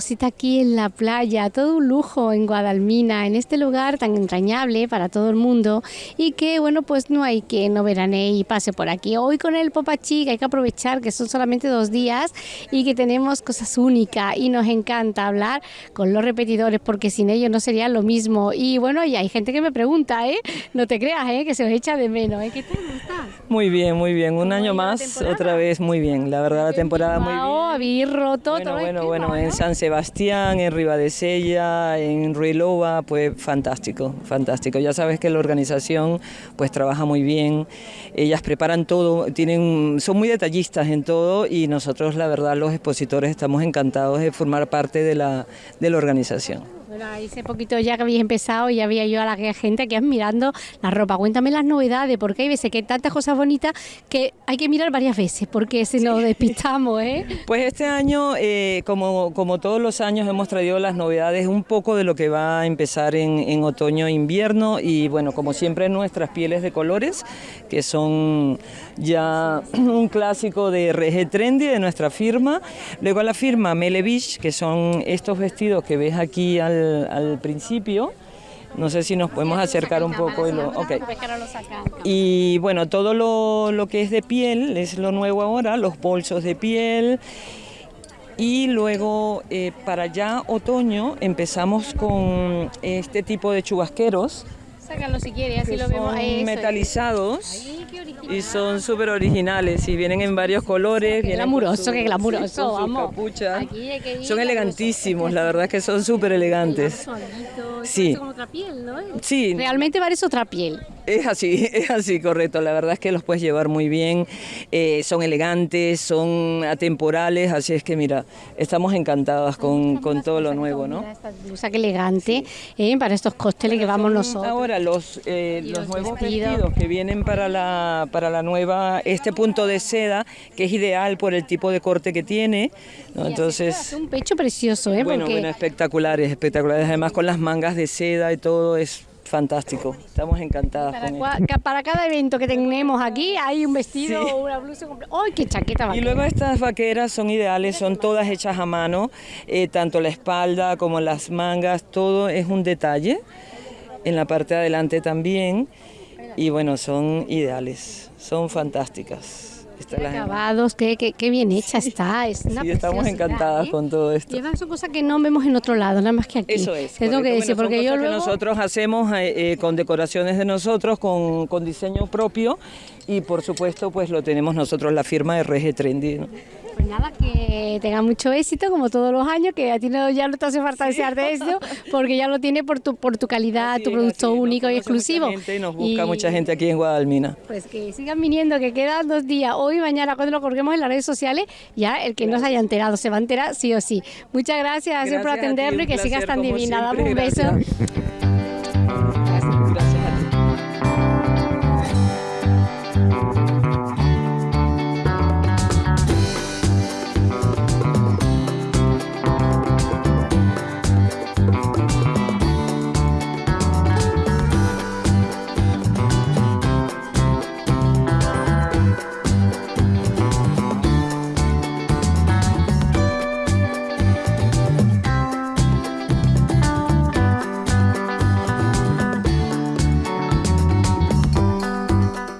cita aquí en la playa, todo un lujo en Guadalmina, en este lugar tan entrañable para todo el mundo y que bueno pues no hay que no verane y pase por aquí. Hoy con el Popachi que hay que aprovechar que son solamente dos días y que tenemos cosas únicas y nos encanta hablar con los repetidores porque sin ellos no sería lo mismo. Y bueno, y hay gente que me pregunta, ¿eh? No te creas, ¿eh? Que se os echa de menos, ¿eh? ¿Qué tal? estás? Muy bien, muy bien. Un año más, otra vez muy bien. La verdad, la temporada muy bien. Habéis roto bueno, todo Bueno, bueno, en San Sebastián, en Ribadesella, en Ruilova, pues fantástico, fantástico. Ya sabes que la organización pues trabaja muy bien. Ellas preparan todo, tienen, son muy detallistas en todo y nosotros, la verdad, los expositores estamos encantados de formar parte de la, de la organización. Bueno, hace poquito ya que habéis empezado y había yo a la gente aquí mirando la ropa. Cuéntame las novedades, porque hay veces que hay tantas cosas bonitas que hay que mirar varias veces, porque si nos despistamos, ¿eh? Pues este año, eh, como, como todos los años, hemos traído las novedades, un poco de lo que va a empezar en, en otoño e invierno y bueno, como siempre nuestras pieles de colores, que son ya un clásico de RG Trendy de nuestra firma. Luego a la firma Melevich, que son estos vestidos que ves aquí al al, principio. No sé si nos podemos acercar un poco. Y, lo, y bueno, todo lo, lo, que es de piel es lo nuevo ahora, los bolsos de piel. Y luego eh, para ya otoño empezamos con este tipo de chubasqueros. Sácalo si quieres, así lo vemos. metalizados y son súper originales y vienen en varios colores. Qué glamuroso, qué glamuroso, vamos. Capucha. son elegantísimos, la verdad es que son súper elegantes. Sí. Como otra piel, ¿no? Sí. Realmente parece otra piel. Es así, es así, correcto. La verdad es que los puedes llevar muy bien, eh, son elegantes, son atemporales, así es que mira, estamos encantadas con, con todo lo nuevo, ¿no? Esta blusa que elegante eh, para estos cócteles que vamos nosotros. Ahora los, eh, los, nuevos vestidos. que vienen para la, para la nueva, este punto de seda, que es ideal por el tipo de corte que tiene, Entonces... Un pecho precioso, ¿eh? Bueno, bueno, espectaculares, espectaculares, además con las mangas de seda y todo, es fantástico. Estamos encantadas para, para cada evento que tenemos aquí hay un vestido o una blusa ¡Ay, qué chaqueta vaquera! Y luego estas vaqueras son ideales, son todas hechas a mano, eh, tanto la espalda como las mangas, todo es un detalle. En la parte de adelante también. Y bueno, son ideales, son fantásticas acabados, qué, qué, bien hecha está. Es sí, estamos encantadas ¿eh? con todo esto. Y son cosas que no vemos en otro lado, nada más que aquí. Eso es. tengo que decir, porque yo luego... que nosotros hacemos eh, eh, con decoraciones de nosotros, con, con, diseño propio y por supuesto pues lo tenemos nosotros la firma de RG Trendy. Pues nada, que tenga mucho éxito como todos los años, que a ti no, ya no te hace falta desearte esto, porque ya lo tiene por tu, por tu calidad, tu producto único y exclusivo. y nos busca mucha gente aquí en Guadalmina. Pues que sigan viniendo, que quedan dos días, hoy y mañana, cuando lo colguemos en las redes sociales, ya el que no se haya enterado se va a enterar sí o sí. Muchas gracias, por atenderlo y que sigas tan divina. Dame un beso.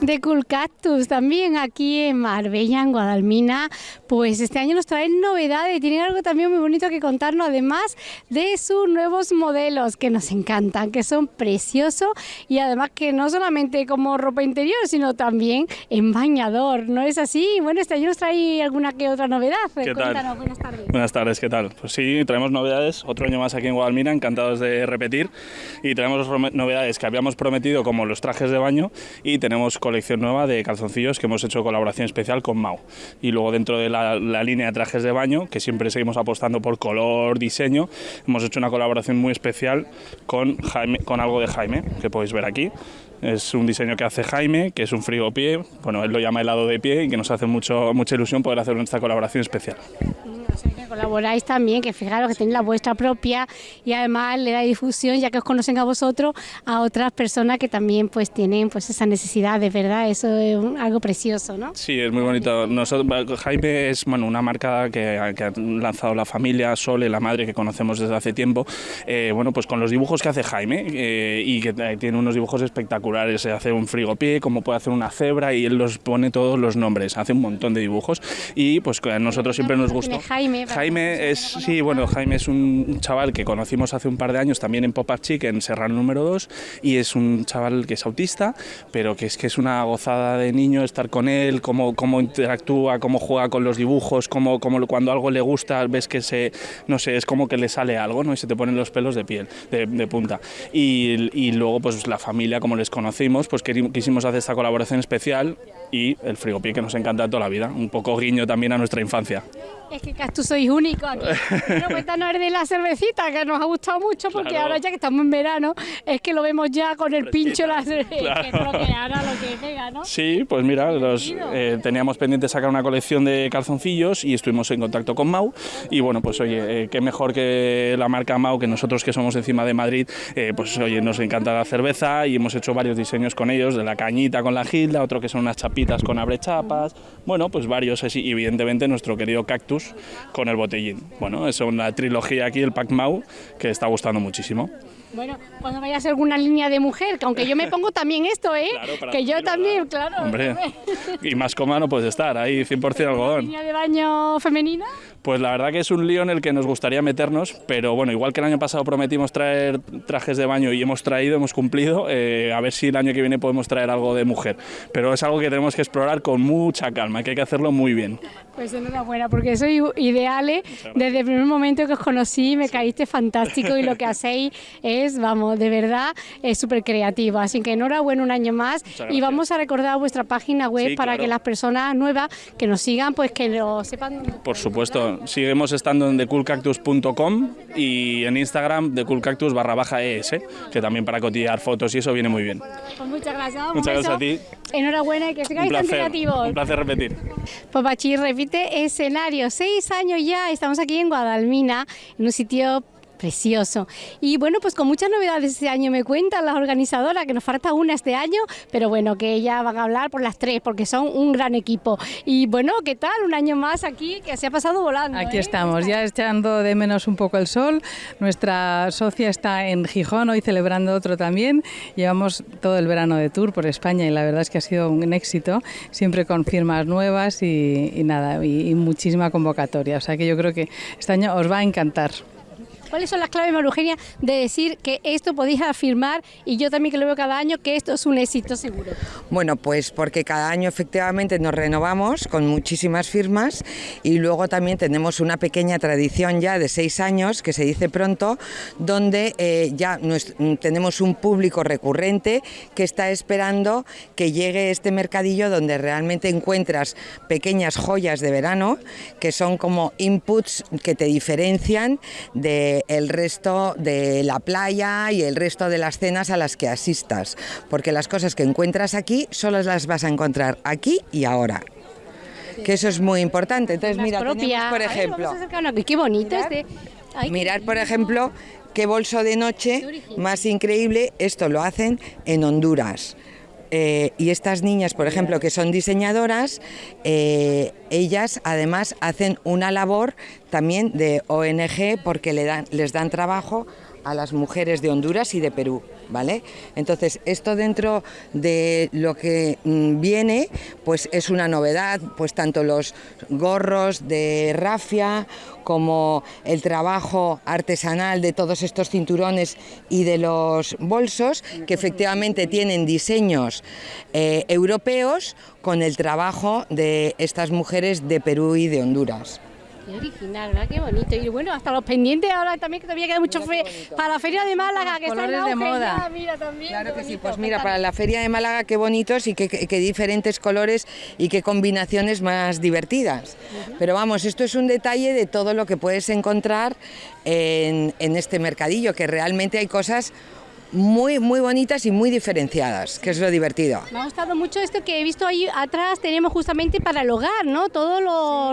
De Cool Cactus, también aquí en Marbella, en Guadalmina. Pues este año nos traen novedades, tienen algo también muy bonito que contarnos, además de sus nuevos modelos que nos encantan, que son preciosos y además que no solamente como ropa interior, sino también en bañador, ¿no es así? Bueno, este año nos trae alguna que otra novedad. ¿Qué tal? buenas tardes. Buenas tardes, ¿qué tal? Pues sí, traemos novedades, otro año más aquí en Guadalmina, encantados de repetir y tenemos novedades que habíamos prometido como los trajes de baño y tenemos colecciones nueva de calzoncillos que hemos hecho colaboración especial con Mau. Y luego dentro de la, línea de trajes de baño, que siempre seguimos apostando por color, diseño, hemos hecho una colaboración muy especial con, Jaime, con algo de Jaime, que podéis ver aquí. Es un diseño que hace Jaime, que es un frigo pie, bueno, él lo llama helado de pie y que nos hace mucho, mucha ilusión poder hacer esta colaboración especial. Que colaboráis también, que fijaros que tenéis la vuestra propia y además le da difusión, ya que os conocen a vosotros, a otras personas que también pues tienen pues esa necesidad, de verdad, eso es algo precioso, ¿no? Sí, es muy bonito. Nosotros, Jaime es bueno, una marca que, ha lanzado la familia, Sole, la madre que conocemos desde hace tiempo, eh, bueno, pues con los dibujos que hace Jaime eh, y que tiene unos dibujos espectaculares, se hace un frigopié, como puede hacer una cebra y él los pone todos los nombres, hace un montón de dibujos y pues a nosotros siempre nos gustó. Jaime, Jaime es, sí, bueno, Jaime es un chaval que conocimos hace un par de años también en Pop Up Chic, en Serrano número 2, y es un chaval que es autista, pero que es que es una gozada de niño estar con él, cómo, cómo interactúa, cómo juega con los dibujos, cómo, cómo cuando algo le gusta ves que se, no sé, es como que le sale algo, ¿no? Y se te ponen los pelos de piel, de, punta. Y, y, luego, pues la familia, como les conocimos, pues quisimos hacer esta colaboración especial y el frigopié que nos encanta toda la vida, un poco guiño también a nuestra infancia. Es que tú sois único aquí. Bueno, cuéntanos de la cervecita, que nos ha gustado mucho, porque ahora ya que estamos en verano, es que lo vemos ya con el pincho, la cerveza, que creo que ahora lo que pega, ¿no? Sí, pues mira, los, eh, teníamos pendiente sacar una colección de calzoncillos y estuvimos en contacto con Mau. Y bueno, pues oye, eh, qué mejor que la marca Mau, que nosotros que somos encima de Madrid, eh, pues oye, nos encanta la cerveza y hemos hecho varios diseños con ellos, de la cañita con la gilda, otro que son unas chapitas con abrechapas, bueno, pues varios, y evidentemente nuestro querido cactus con el botellín. Bueno, es una trilogía aquí, el Pac Mau, que está gustando muchísimo. Bueno, cuando vayas a alguna línea de mujer, que aunque yo me pongo también esto, ¿eh? que yo también, claro. Hombre, y más coma no puedes estar, ahí 100% algodón. ¿Línea de baño femenina? Pues la verdad que es un lío en el que nos gustaría meternos, pero bueno, igual que el año pasado prometimos traer trajes de baño y hemos traído, hemos cumplido, eh, a ver si el año que viene podemos traer algo de mujer. Pero es algo que tenemos que explorar con mucha calma, que hay que hacerlo muy bien. Pues enhorabuena, porque soy ideales. Desde el primer momento que os conocí me caíste fantástico y lo que hacéis es, vamos, de verdad, es súper creativo. Así que enhorabuena un año más y vamos a recordar vuestra página web para que las personas nuevas que nos sigan, pues que lo sepan. Por supuesto, seguimos estando en thecoolcactus.com y en Instagram thecoolcactus barra baja ES, que también para cotillear fotos y eso viene muy bien. Pues muchas gracias. Muchas gracias a ti. Enhorabuena y que sigáis tan creativos. Un placer repetir. Pues repite escenario. Seis años ya, estamos aquí en Guadalmina, en un sitio Precioso. Y bueno, pues con muchas novedades este año me cuentan las organizadoras, que nos falta una este año, pero bueno, que ellas van a hablar por las tres, porque son un gran equipo. Y bueno, ¿qué tal? Un año más aquí, que se ha pasado volando. Aquí ¿eh? estamos, ya echando de menos un poco el sol. Nuestra socia está en Gijón, hoy celebrando otro también. Llevamos todo el verano de tour por España y la verdad es que ha sido un éxito, siempre con firmas nuevas y, nada, y muchísima convocatoria. O sea que yo creo que este año os va a encantar. ¿Cuáles son las claves, María Eugenia, de decir que esto podéis afirmar, y yo también que lo veo cada año, que esto es un éxito seguro? Bueno, pues porque cada año efectivamente nos renovamos con muchísimas firmas y luego también tenemos una pequeña tradición ya de seis años, que se dice pronto, donde eh, ya tenemos un público recurrente que está esperando que llegue este mercadillo donde realmente encuentras pequeñas joyas de verano, que son como inputs que te diferencian de el resto de la playa y el resto de las cenas a las que asistas, porque las cosas que encuentras aquí solo las vas a encontrar aquí y ahora que eso es muy importante. Entonces, mira, tenemos, por ejemplo, qué bonito este. mirar, por ejemplo, qué bolso de noche más increíble. Esto lo hacen en Honduras. Eh, y estas niñas, por ejemplo, que son diseñadoras, eh, ellas además hacen una labor también de ONG porque le dan, les dan trabajo a las mujeres de Honduras y de Perú. ¿Vale? Entonces, esto dentro de lo que mm, viene, pues es una novedad, pues tanto los gorros de rafia como el trabajo artesanal de todos estos cinturones y de los bolsos, que efectivamente tienen diseños eh, europeos con el trabajo de estas mujeres de Perú y de Honduras. Qué original, ¿verdad? Qué bonito. Y bueno, hasta los pendientes ahora también que todavía queda mucho fe para la Feria de Málaga, que está en de moda. mira, también, claro que sí, pues mira, para la Feria de Málaga qué bonitos y qué, diferentes colores y qué combinaciones más divertidas. Pero vamos, esto es un detalle de todo lo que puedes encontrar en, en este mercadillo, que realmente hay cosas muy, muy bonitas y muy diferenciadas, que es lo divertido. Me ha gustado mucho esto que he visto ahí atrás, tenemos justamente para el hogar, ¿no? Todo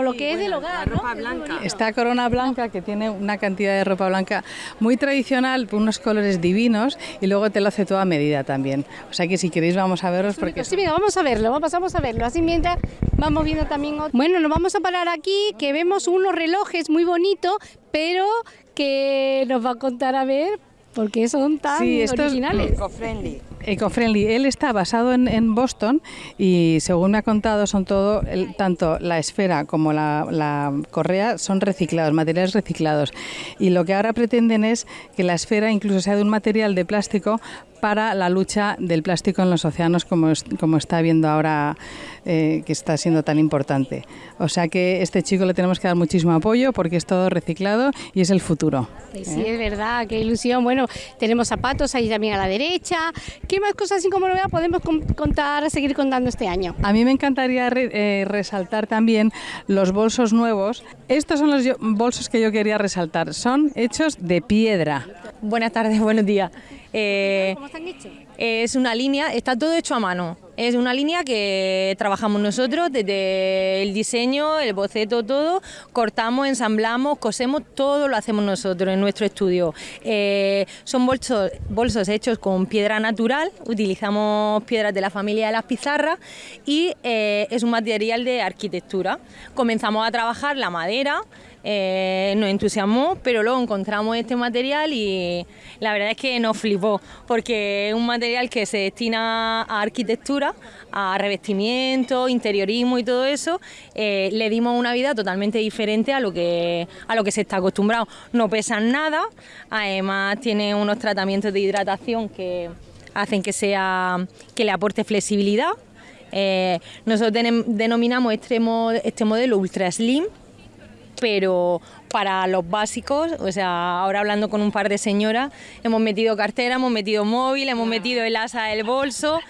lo, que es del hogar. La ropa blanca. Esta corona blanca que tiene una cantidad de ropa blanca muy tradicional, unos colores divinos y luego te lo hace toda medida también. O sea que si queréis vamos a verlos porque... Sí, venga, vamos a verlo, vamos a verlo. Así mientras vamos viendo también... Bueno, nos vamos a parar aquí, que vemos unos relojes muy bonitos, pero que nos va a contar a ver por qué son tan sí, originales. Eco-friendly. Eco-friendly. Él está basado en, Boston y según me ha contado son todo, tanto la esfera como la, la, correa son reciclados, materiales reciclados. Y lo que ahora pretenden es que la esfera incluso sea de un material de plástico para la lucha del plástico en los océanos como, como está viendo ahora eh, que está siendo tan importante. O sea que este chico le tenemos que dar muchísimo apoyo porque es todo reciclado y es el futuro. Sí, es verdad, qué ilusión. Bueno, tenemos zapatos ahí también a la derecha. ¿Qué más cosas así como novedad podemos contar, seguir contando este año? A mí me encantaría eh, resaltar también los bolsos nuevos. Estos son los bolsos que yo quería resaltar. Son hechos de piedra. Buenas tardes, buenos días. Eh, ¿Cómo están hechos? Es una línea, está todo hecho a mano. Es una línea que trabajamos nosotros desde el diseño, el boceto, todo. Cortamos, ensamblamos, cosemos, todo lo hacemos nosotros en nuestro estudio. Eh, son bolsos, hechos con piedra natural, utilizamos piedras de la familia de las pizarras y eh, es un material de arquitectura. Comenzamos a trabajar la madera, eh, nos entusiasmó, pero luego encontramos este material y la verdad es que nos flipó, porque es un material que se destina a arquitectura, a revestimiento, interiorismo y todo eso, eh, le dimos una vida totalmente diferente a lo que a lo que se está acostumbrado. No pesan nada, además tiene unos tratamientos de hidratación que hacen que sea que le aporte flexibilidad. Eh, nosotros denominamos este, este modelo Ultra Slim pero para los básicos, o sea, ahora hablando con un par de señoras, hemos metido cartera, hemos metido móvil, hemos metido el asa del bolso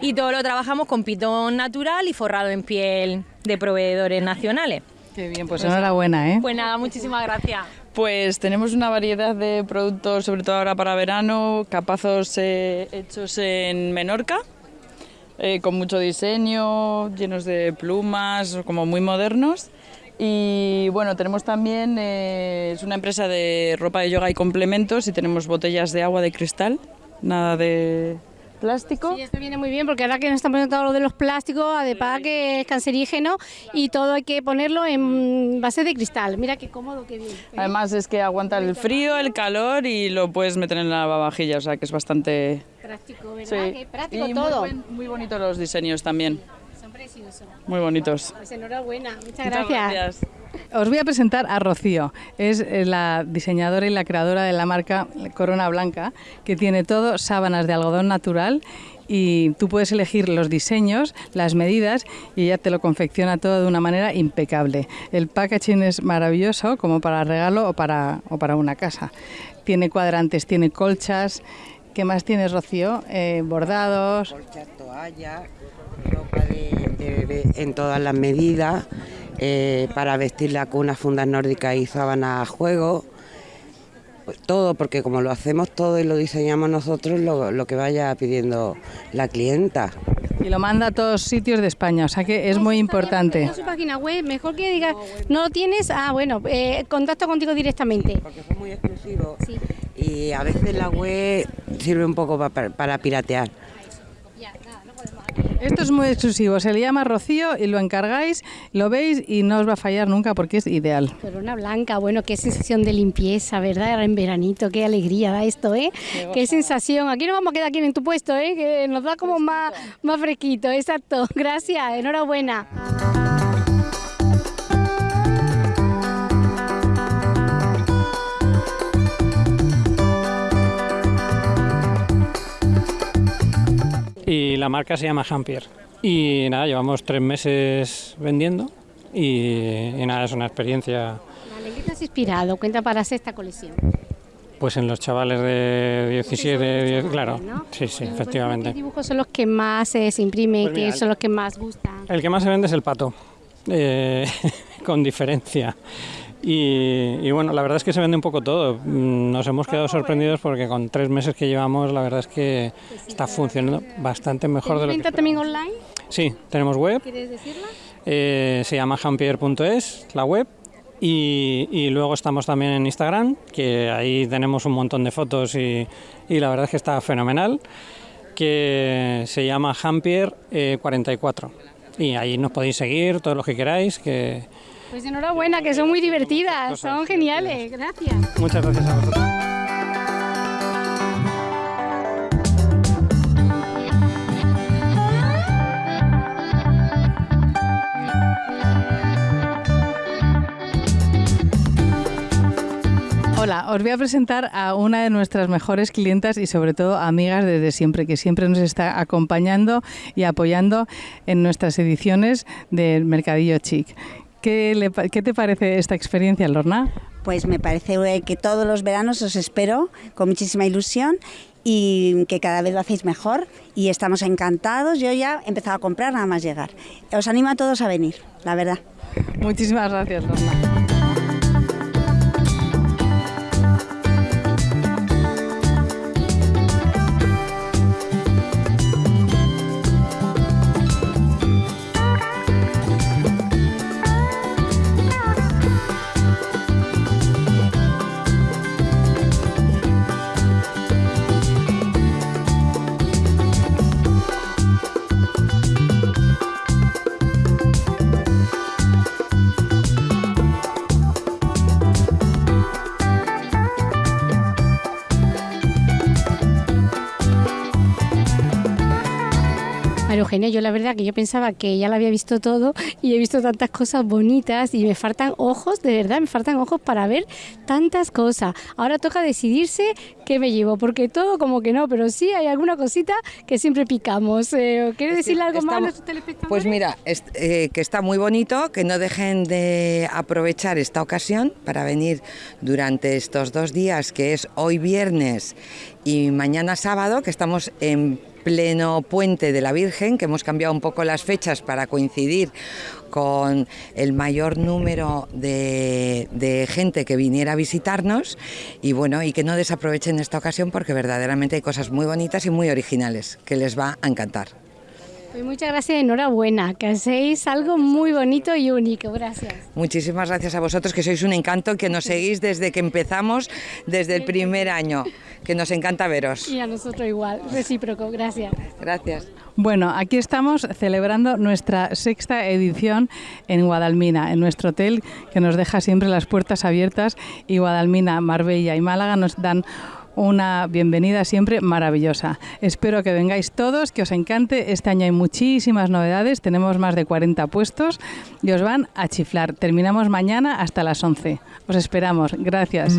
y todo lo trabajamos con pitón natural y forrado en piel de proveedores nacionales. Qué bien, pues enhorabuena, ¿eh? Pues nada, muchísimas gracias. Pues tenemos una variedad de productos, sobre todo ahora para verano, capazos eh, hechos en Menorca, eh, con mucho diseño, llenos de plumas, como muy modernos. Y bueno, tenemos también, eh, es una empresa de ropa de yoga y complementos y tenemos botellas de agua de cristal, nada de plástico. Sí, esto viene muy bien porque ahora que nos están poniendo todo lo de los plásticos, además que es cancerígeno y todo hay que ponerlo en base de cristal. Mira qué cómodo, qué bien. Además es que aguanta el frío, el calor y lo puedes meter en la lavavajilla, o sea que es bastante... Práctico, ¿verdad? Qué práctico todo. Muy, muy bonitos los diseños también. Muy bonitos. Pues enhorabuena, muchas, gracias. Os voy a presentar a Rocío. Es eh, la diseñadora y la creadora de la marca Corona Blanca, que tiene todo sábanas de algodón natural y tú puedes elegir los diseños, las medidas y ella te lo confecciona todo de una manera impecable. El packaging es maravilloso como para regalo o para, o para una casa. Tiene cuadrantes, tiene colchas. ¿Qué más tienes, Rocío? Eh, bordados. Colchas, toallas, ropa de, bebé en todas las medidas, eh, para vestir la cuna, fundas nórdicas y sábanas a juego. Pues todo, porque como lo hacemos todo y lo diseñamos nosotros, lo, que vaya pidiendo la clienta. Y lo manda a todos sitios de España, o sea que es muy importante. En su página web, mejor que digas, no lo tienes, ah, bueno, eh, contacto contigo directamente. Porque fue muy exclusivo y a veces la web sirve un poco para piratear. Esto es muy exclusivo, se le llama Rocío y lo encargáis, lo veis y no os va a fallar nunca porque es ideal. Corona blanca, bueno, qué sensación de limpieza, ¿verdad? En veranito, qué alegría da esto, ¿eh? Qué, sensación. Aquí nos vamos a quedar aquí en tu puesto, ¿eh? Que nos da como más, más fresquito, exacto. Gracias, enhorabuena. La marca se llama Hampier. Y nada, llevamos tres meses vendiendo y, nada, es una experiencia. ¿En qué te has inspirado? Cuenta para hacer esta colección. Pues en los chavales de 17, claro. Sí, sí, efectivamente. ¿Qué dibujos son los que más se imprimen, pues qué son los que más gustan? El que más se vende es el pato, eh, con diferencia. Y, bueno, la verdad es que se vende un poco todo. Mm, nos hemos quedado sorprendidos porque con tres meses que llevamos, la verdad es que está funcionando bastante mejor de lo que. también online? Sí, tenemos web. ¿Quieres decirla? Eh, se llama jampier.es, la web. Y, y, luego estamos también en Instagram, que ahí tenemos un montón de fotos y, y la verdad es que está fenomenal, que se llama Jampier44. Eh, y ahí nos podéis seguir, todos los que queráis, que, pues enhorabuena, que son muy divertidas, son geniales. Gracias. Muchas gracias a vosotros. Hola, os voy a presentar a una de nuestras mejores clientas y sobre todo amigas desde siempre, que siempre nos está acompañando y apoyando en nuestras ediciones del Mercadillo Chic. ¿Qué, te parece esta experiencia, Lorna? Pues me parece que todos los veranos os espero con muchísima ilusión y que cada vez lo hacéis mejor y estamos encantados. Yo ya he empezado a comprar nada más llegar. Os animo a todos a venir, la verdad. Muchísimas gracias, Lorna. Eugenia, yo la verdad que yo pensaba que ya lo había visto todo y he visto tantas cosas bonitas y me faltan ojos, de verdad, me faltan ojos para ver tantas cosas. Ahora toca decidirse qué me llevo, porque todo como que no, pero sí hay alguna cosita que siempre picamos. Eh, ¿Quieres decirle algo más a nuestros telespectadores? Pues mira, eh, que está muy bonito, que no dejen de aprovechar esta ocasión para venir durante estos dos días, que es hoy viernes y mañana sábado, que estamos en pleno puente de la Virgen, que hemos cambiado un poco las fechas para coincidir con el mayor número de, gente que viniera a visitarnos y bueno, y que no desaprovechen esta ocasión porque verdaderamente hay cosas muy bonitas y muy originales que les va a encantar. Pues muchas gracias, enhorabuena, que hacéis algo muy bonito y único, gracias. Muchísimas gracias a vosotros, que sois un encanto, que nos seguís desde que empezamos, desde el primer año, que nos encanta veros. Y a nosotros igual, recíproco, gracias. Gracias. Bueno, aquí estamos celebrando nuestra sexta edición en Guadalmina, en nuestro hotel que nos deja siempre las puertas abiertas y Guadalmina, Marbella y Málaga nos dan una bienvenida siempre maravillosa. Espero que vengáis todos, que os encante. Este año hay muchísimas novedades, tenemos más de 40 puestos y os van a chiflar. Terminamos mañana hasta las 11. Os esperamos. Gracias.